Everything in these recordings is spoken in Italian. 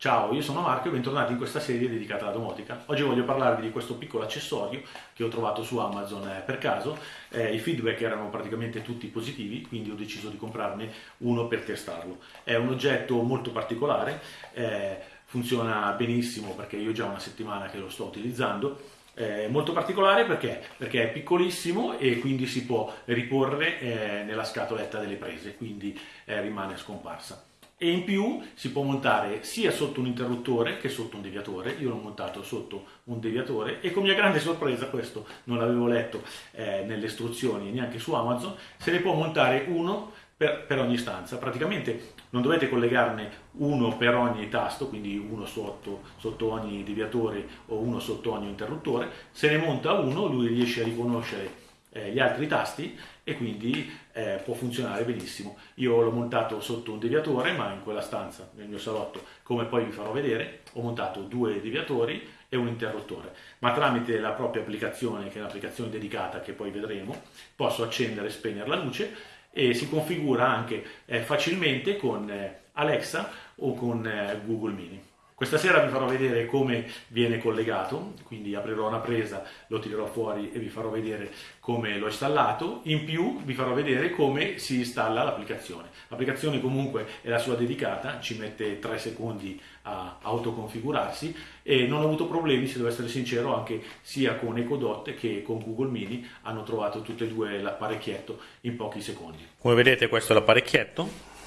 Ciao, io sono Marco e bentornati in questa serie dedicata alla domotica. Oggi voglio parlarvi di questo piccolo accessorio che ho trovato su Amazon eh, per caso. Eh, I feedback erano praticamente tutti positivi, quindi ho deciso di comprarne uno per testarlo. È un oggetto molto particolare, eh, funziona benissimo perché io già una settimana che lo sto utilizzando. È molto particolare perché? perché è piccolissimo e quindi si può riporre eh, nella scatoletta delle prese, quindi eh, rimane scomparsa e in più si può montare sia sotto un interruttore che sotto un deviatore, io l'ho montato sotto un deviatore e con mia grande sorpresa, questo non l'avevo letto eh, nelle istruzioni neanche su Amazon, se ne può montare uno per, per, ogni stanza, praticamente non dovete collegarne uno per ogni tasto, quindi uno sotto, sotto ogni deviatore o uno sotto ogni interruttore, se ne monta uno, lui riesce a riconoscere eh, gli altri tasti e quindi eh, può funzionare benissimo. Io l'ho montato sotto un deviatore, ma in quella stanza, nel mio salotto, come poi vi farò vedere, ho montato due deviatori e un interruttore, ma tramite la propria applicazione, che è un'applicazione dedicata che poi vedremo, posso accendere e spegnere la luce e si configura anche eh, facilmente con eh, Alexa o con eh, Google Mini. Questa sera vi farò vedere come viene collegato, quindi aprirò una presa, lo tirerò fuori e vi farò vedere come l'ho installato. In più vi farò vedere come si installa l'applicazione. L'applicazione comunque è la sua dedicata, ci mette 3 secondi a autoconfigurarsi e non ho avuto problemi, se devo essere sincero, anche sia con EcoDot che con Google Mini hanno trovato tutte e due l'apparecchietto in pochi secondi. Come vedete questo è l'apparecchietto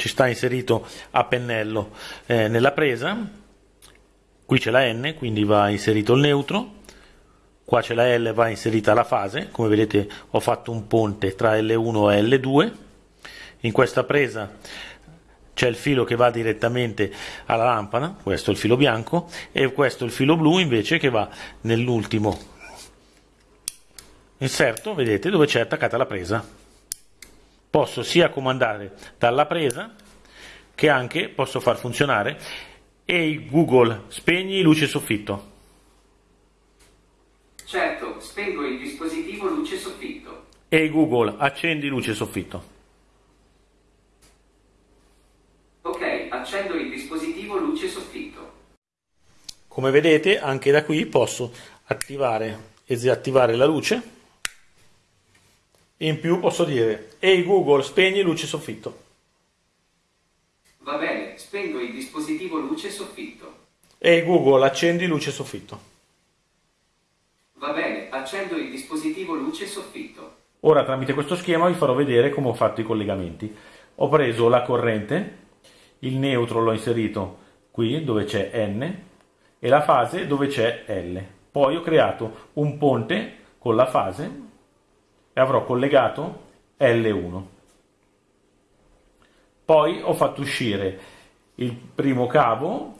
ci sta inserito a pennello. Eh, nella presa, qui c'è la N, quindi va inserito il neutro, qua c'è la L, va inserita la fase, come vedete ho fatto un ponte tra L1 e L2, in questa presa c'è il filo che va direttamente alla lampada, questo è il filo bianco, e questo è il filo blu invece che va nell'ultimo inserto, vedete, dove c'è attaccata la presa posso sia comandare dalla presa che anche posso far funzionare e Google spegni luce soffitto. Certo, spengo il dispositivo luce soffitto. E Google accendi luce soffitto. Ok, accendo il dispositivo luce soffitto. Come vedete anche da qui posso attivare e disattivare la luce in più posso dire, ehi Google, spegni luce soffitto. Va bene, spengo il dispositivo luce soffitto. Ehi Google, accendi luce soffitto. Va bene, accendo il dispositivo luce soffitto. Ora tramite questo schema vi farò vedere come ho fatto i collegamenti. Ho preso la corrente, il neutro l'ho inserito qui dove c'è N e la fase dove c'è L. Poi ho creato un ponte con la fase e avrò collegato L1. Poi ho fatto uscire il primo cavo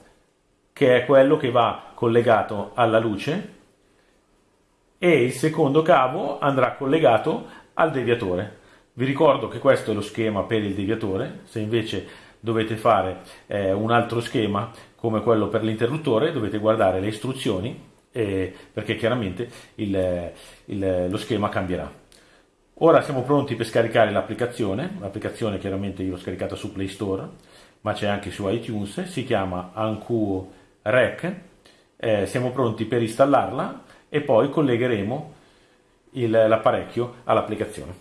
che è quello che va collegato alla luce e il secondo cavo andrà collegato al deviatore. Vi ricordo che questo è lo schema per il deviatore, se invece dovete fare eh, un altro schema come quello per l'interruttore dovete guardare le istruzioni eh, perché chiaramente il, il, lo schema cambierà. Ora siamo pronti per scaricare l'applicazione, l'applicazione chiaramente io l'ho scaricata su Play Store, ma c'è anche su iTunes, si chiama Anku Rec, eh, siamo pronti per installarla e poi collegheremo l'apparecchio all'applicazione.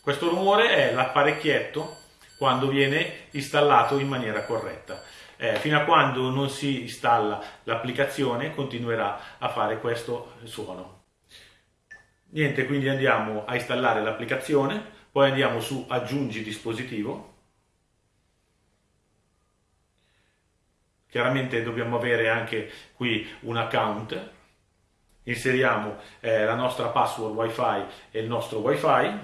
Questo rumore è l'apparecchietto quando viene installato in maniera corretta. Eh, fino a quando non si installa l'applicazione continuerà a fare questo suono. Niente, quindi andiamo a installare l'applicazione, poi andiamo su aggiungi dispositivo. Chiaramente dobbiamo avere anche qui un account, inseriamo eh, la nostra password wifi e il nostro wifi.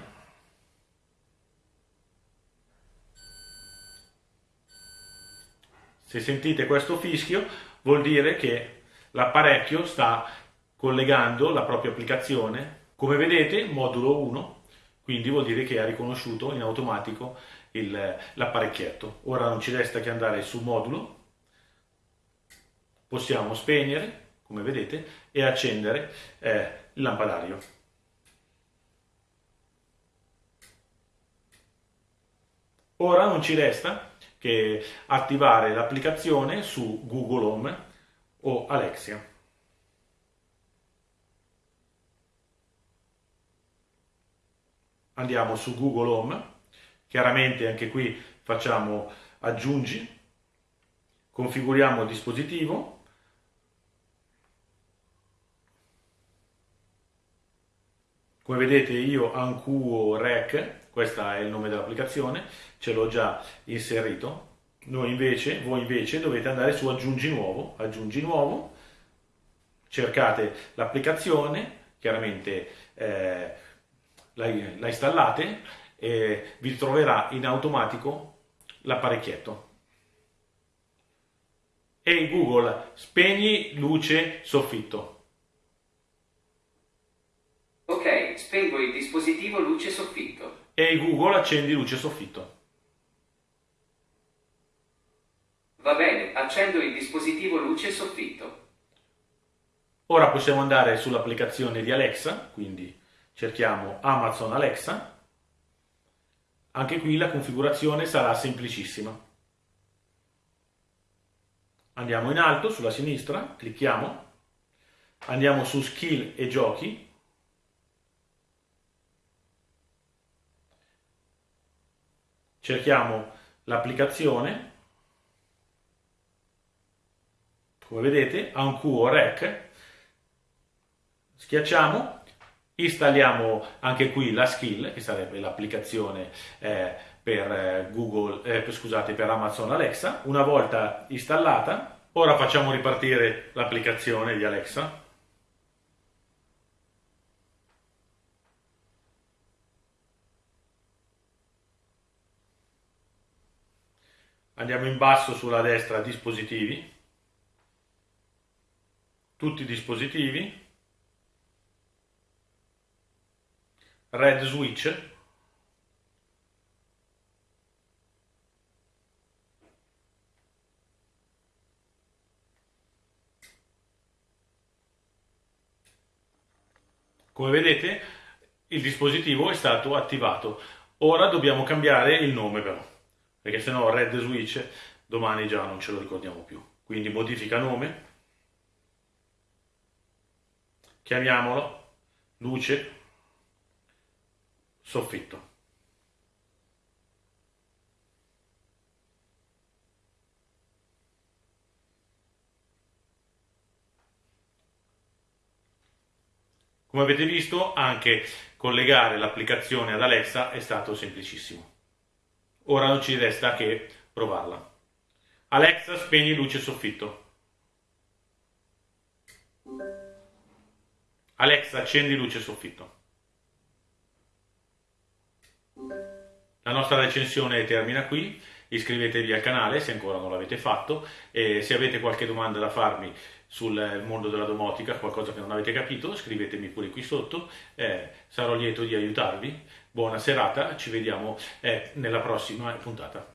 Se sentite questo fischio vuol dire che l'apparecchio sta collegando la propria applicazione come vedete, modulo 1, quindi vuol dire che ha riconosciuto in automatico l'apparecchietto. Ora non ci resta che andare su modulo, possiamo spegnere, come vedete, e accendere eh, il lampadario. Ora non ci resta che attivare l'applicazione su Google Home o Alexia. Andiamo su Google Home, chiaramente anche qui facciamo aggiungi, configuriamo il dispositivo, Come vedete io Ancuo Rec, questo è il nome dell'applicazione, ce l'ho già inserito. Noi invece, voi invece dovete andare su aggiungi nuovo, aggiungi nuovo, cercate l'applicazione, chiaramente eh, la, la installate e vi troverà in automatico l'apparecchietto. E Google, spegni luce soffitto. Ok, spengo il dispositivo luce soffitto. E Google, accendi luce soffitto. Va bene, accendo il dispositivo luce soffitto. Ora possiamo andare sull'applicazione di Alexa, quindi cerchiamo Amazon Alexa. Anche qui la configurazione sarà semplicissima. Andiamo in alto sulla sinistra, clicchiamo, andiamo su Skill e Giochi, cerchiamo l'applicazione, come vedete, Ancuo Rec, schiacciamo Installiamo anche qui la skill, che sarebbe l'applicazione eh, per, eh, Google, eh, scusate, per Amazon Alexa. Una volta installata, ora facciamo ripartire l'applicazione di Alexa. Andiamo in basso sulla destra dispositivi, tutti i dispositivi, red switch Come vedete il dispositivo è stato attivato. Ora dobbiamo cambiare il nome però, perché se no Red Switch domani già non ce lo ricordiamo più. Quindi modifica nome, chiamiamolo luce soffitto. Come avete visto, anche collegare l'applicazione ad Alexa è stato semplicissimo. Ora non ci resta che provarla. Alexa, spegni luce soffitto. Alexa, accendi luce soffitto. La nostra recensione termina qui, iscrivetevi al canale se ancora non l'avete fatto e se avete qualche domanda da farmi sul mondo della domotica, qualcosa che non avete capito, scrivetemi pure qui sotto, eh, sarò lieto di aiutarvi. Buona serata, ci vediamo eh, nella prossima puntata.